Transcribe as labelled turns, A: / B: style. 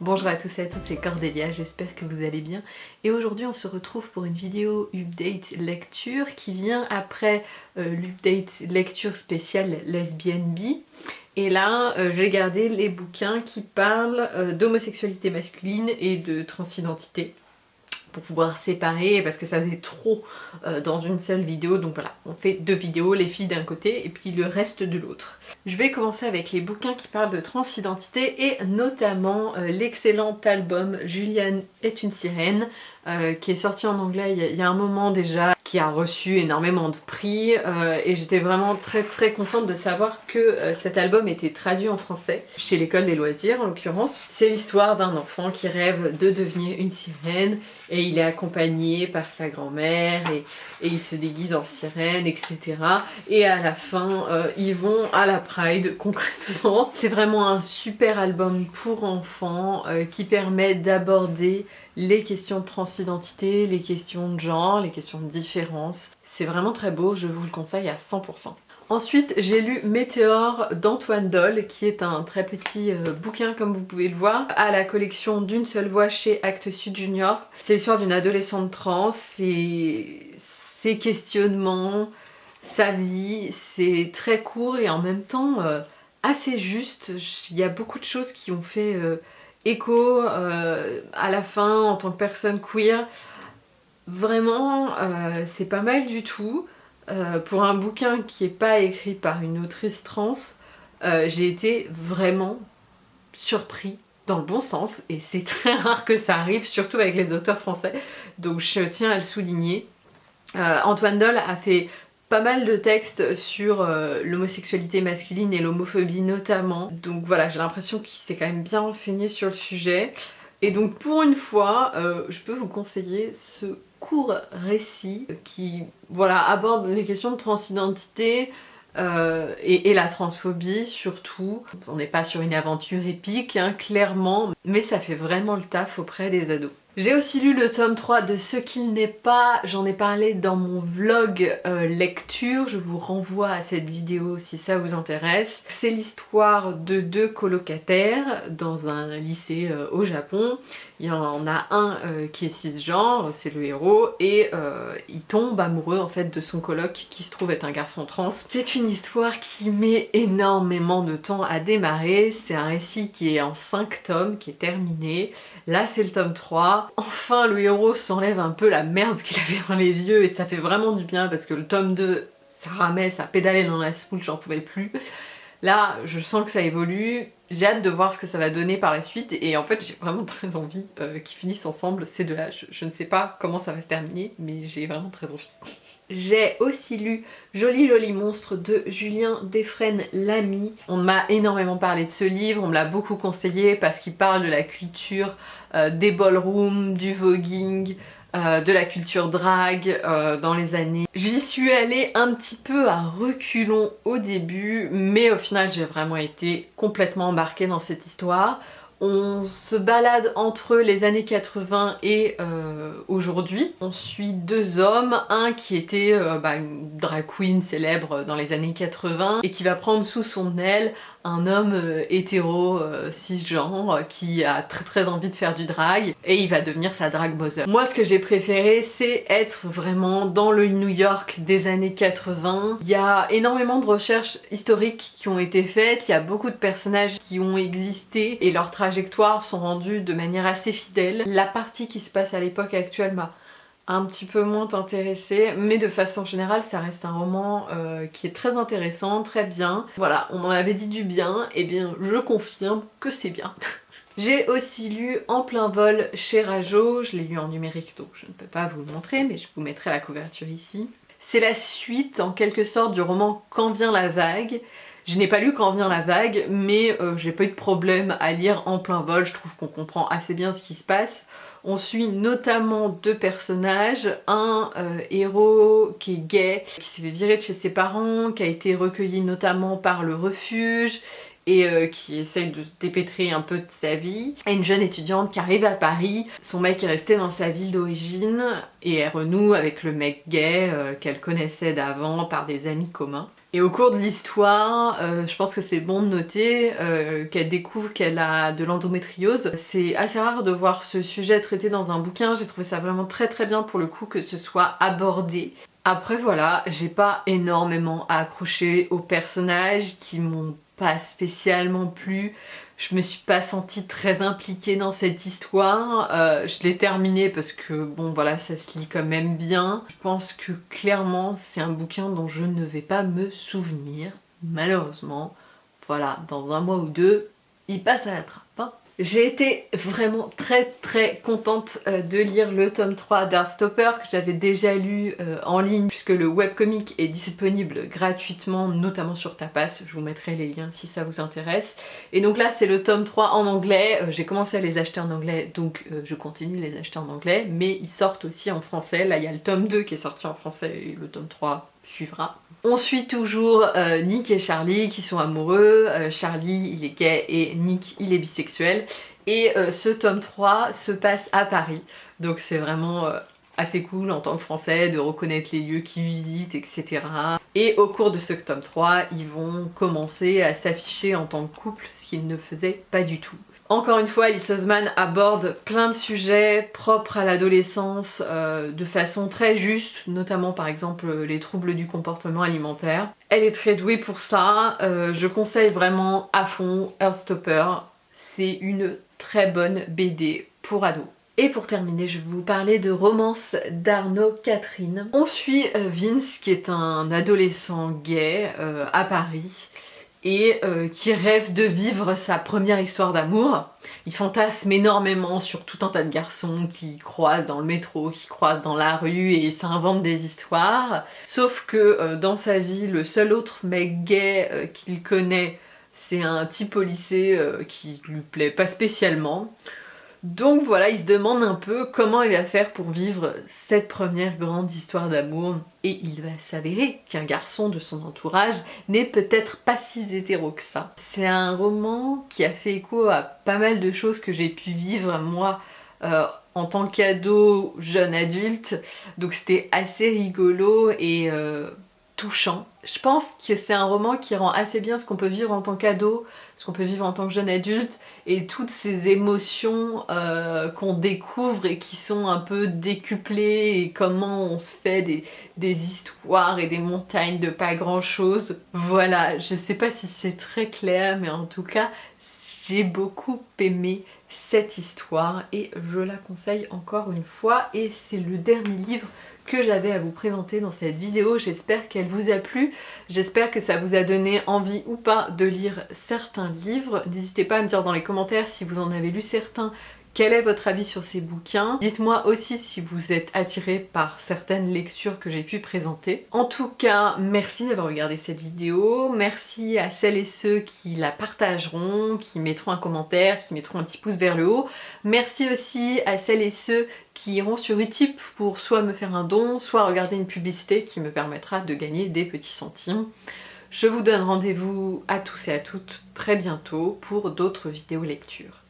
A: Bonjour à tous et à toutes, c'est Cordélia, j'espère que vous allez bien. Et aujourd'hui on se retrouve pour une vidéo update lecture qui vient après euh, l'update lecture spéciale lesbienne bi. Et là euh, j'ai gardé les bouquins qui parlent euh, d'homosexualité masculine et de transidentité pour pouvoir séparer parce que ça faisait trop euh, dans une seule vidéo donc voilà on fait deux vidéos les filles d'un côté et puis le reste de l'autre. Je vais commencer avec les bouquins qui parlent de transidentité et notamment euh, l'excellent album Juliane est une sirène euh, qui est sorti en anglais il y, a, un moment déjà, qui a reçu énormément de prix euh, et j'étais vraiment très très contente de savoir que euh, cet album était traduit en français chez l'école des loisirs en l'occurrence. C'est l'histoire d'un enfant qui rêve de devenir une sirène et il est accompagné par sa grand-mère et, et, il se déguise en sirène etc. Et à la fin ils vont à la Pride concrètement. C'est vraiment un super album pour enfants qui permet d'aborder les questions de transidentité, les questions de genre, les questions de différence. C'est vraiment très beau, je vous le conseille à 100%. Ensuite, j'ai lu Météore d'Antoine Doll, qui est un très petit euh, bouquin, comme vous pouvez le voir, à la collection d'une seule voix chez Actes Sud Junior. C'est l'histoire d'une adolescente trans, c'est ses questionnements, sa vie, c'est très court et en même temps euh, assez juste. Il y a beaucoup de choses qui ont fait... Euh, écho euh, à la fin en tant que personne queer. Vraiment, euh, c'est pas mal du tout. Euh, pour un bouquin qui est pas écrit par une autrice trans, j'ai été vraiment surpris dans le bon sens et c'est très rare que ça arrive, surtout avec les auteurs français, donc je tiens à le souligner. Antoine Doll a fait pas mal de textes sur euh, l'homosexualité masculine et l'homophobie notamment. Donc voilà, j'ai l'impression qu'il s'est quand même bien renseigné sur le sujet. Et donc pour une fois, euh, je peux vous conseiller ce court récit qui voilà, aborde les questions de transidentité, euh, et, la transphobie surtout. On n'est pas sur une aventure épique, hein, clairement, mais ça fait vraiment le taf auprès des ados. J'ai aussi lu le tome 3 de Ce qu'il n'est pas, j'en ai parlé dans mon vlog euh, lecture, je vous renvoie à cette vidéo si ça vous intéresse. C'est l'histoire de deux colocataires dans un lycée euh, au Japon. Il y en a un euh, qui est cisgenre, c'est le héros, et il tombe amoureux en fait de son coloc qui se trouve être un garçon trans. C'est une histoire qui met énormément de temps à démarrer, c'est un récit qui est en 5 tomes, qui est terminé. Là c'est le tome 3, Enfin le héros s'enlève un peu la merde qu'il avait dans les yeux et ça fait vraiment du bien parce que le tome 2 ça ramait, ça pédalait dans la spoule, j'en pouvais plus. Là je sens que ça évolue, j'ai hâte de voir ce que ça va donner par la suite et en fait j'ai vraiment très envie euh, qu'ils finissent ensemble ces deux-là. Je, ne sais pas comment ça va se terminer mais j'ai vraiment très envie. J'ai aussi lu Joli Joli Monstre de Julien Defresne Lamy. On m'a énormément parlé de ce livre, on me l'a beaucoup conseillé parce qu'il parle de la culture euh, des ballrooms, du voguing, euh, de la culture drag euh, dans les années. J'y suis allée un petit peu à reculons au début mais au final j'ai vraiment été complètement embarquée dans cette histoire. On se balade entre les années 80 et euh, aujourd'hui. On suit deux hommes, un qui était euh, bah, une drag queen célèbre dans les années 80 et qui va prendre sous son aile un homme euh, hétéro cisgenre qui a très très envie de faire du drag et il va devenir sa drag mother. Moi ce que j'ai préféré c'est être vraiment dans le New York des années 80. Il y a énormément de recherches historiques qui ont été faites, il y a beaucoup de personnages qui ont existé et leur travail sont rendues de manière assez fidèle. La partie qui se passe à l'époque actuelle m'a un petit peu moins intéressée, mais de façon générale ça reste un roman euh, qui est très intéressant, très bien. Voilà, on m'en avait dit du bien, et bien je confirme que c'est bien. J'ai aussi lu En plein vol chez Rajo, je l'ai lu en numérique donc je ne peux pas vous le montrer mais je vous mettrai la couverture ici. C'est la suite en quelque sorte du roman Quand vient la vague je n'ai pas lu Quand vient la vague, mais euh, j'ai pas eu de problème à lire en plein vol, je trouve qu'on comprend assez bien ce qui se passe. On suit notamment deux personnages, un euh, héros qui est gay, qui s'est fait virer de chez ses parents, qui a été recueilli notamment par le refuge, et euh, qui essaye de se dépêtrer un peu de sa vie. Et une jeune étudiante qui arrive à Paris, son mec est resté dans sa ville d'origine et elle renoue avec le mec gay euh, qu'elle connaissait d'avant par des amis communs. Et au cours de l'histoire, euh, je pense que c'est bon de noter qu'elle découvre qu'elle a de l'endométriose. C'est assez rare de voir ce sujet traité dans un bouquin, j'ai trouvé ça vraiment très très bien pour le coup que ce soit abordé. Après voilà, j'ai pas énormément accroché aux personnages qui m'ont pas spécialement plu. Je me suis pas sentie très impliquée dans cette histoire. Euh, je l'ai terminée parce que bon voilà ça se lit quand même bien. Je pense que clairement c'est un bouquin dont je ne vais pas me souvenir. Malheureusement. Voilà, dans un mois ou deux, il passe à la trappe. Hein. J'ai été vraiment très très contente euh, de lire le tome 3 d'Artstopper que j'avais déjà lu euh, en ligne puisque le webcomic est disponible gratuitement notamment sur Tapas, je vous mettrai les liens si ça vous intéresse. Et donc là c'est le tome 3 en anglais, euh, j'ai commencé à les acheter en anglais donc je continue à les acheter en anglais mais ils sortent aussi en français, là il y a le tome 2 qui est sorti en français et le tome 3 suivra. On suit toujours euh, Nick et Charlie qui sont amoureux, euh, Charlie il est gay et Nick il est bisexuel et euh, ce tome 3 se passe à Paris donc c'est vraiment assez cool en tant que français de reconnaître les lieux qu'ils visitent etc. Et au cours de ce tome 3 ils vont commencer à s'afficher en tant que couple ce qu'ils ne faisaient pas du tout. Encore une fois, Alice Osman aborde plein de sujets propres à l'adolescence euh, de façon très juste, notamment par exemple les troubles du comportement alimentaire. Elle est très douée pour ça, euh, je conseille vraiment à fond Earthstopper, c'est une très bonne BD pour ados. Et pour terminer, je vais vous parler de Romance d'Arnaud Catherine. On suit euh, Vince qui est un adolescent gay à Paris et euh, qui rêve de vivre sa première histoire d'amour. Il fantasme énormément sur tout un tas de garçons qui croisent dans le métro, qui croisent dans la rue et s'inventent des histoires. Sauf que euh, dans sa vie, le seul autre mec gay euh, qu'il connaît, c'est un type au lycée qui lui plaît pas spécialement. Donc voilà, il se demande un peu comment il va faire pour vivre cette première grande histoire d'amour et il va s'avérer qu'un garçon de son entourage n'est peut-être pas si hétéro que ça. C'est un roman qui a fait écho à pas mal de choses que j'ai pu vivre moi euh, en tant qu'ado, jeune adulte, donc c'était assez rigolo et euh, touchant. Je pense que c'est un roman qui rend assez bien ce qu'on peut vivre en tant qu'ado, ce qu'on peut vivre en tant que jeune adulte et toutes ces émotions euh, qu'on découvre et qui sont un peu décuplées et comment on se fait des, histoires et des montagnes de pas grand chose. Voilà, je sais pas si c'est très clair mais en tout cas j'ai beaucoup aimé cette histoire et je la conseille encore une fois et c'est le dernier livre que j'avais à vous présenter dans cette vidéo. J'espère qu'elle vous a plu, j'espère que ça vous a donné envie ou pas de lire certains livres. N'hésitez pas à me dire dans les commentaires si vous en avez lu certains quel est votre avis sur ces bouquins? Dites-moi aussi si vous êtes attiré par certaines lectures que j'ai pu présenter. En tout cas, merci d'avoir regardé cette vidéo. Merci à celles et ceux qui la partageront, qui mettront un commentaire, qui mettront un petit pouce vers le haut. Merci aussi à celles et ceux qui iront sur Utip pour soit me faire un don, soit regarder une publicité qui me permettra de gagner des petits centimes. Je vous donne rendez-vous à tous et à toutes très bientôt pour d'autres vidéos lectures.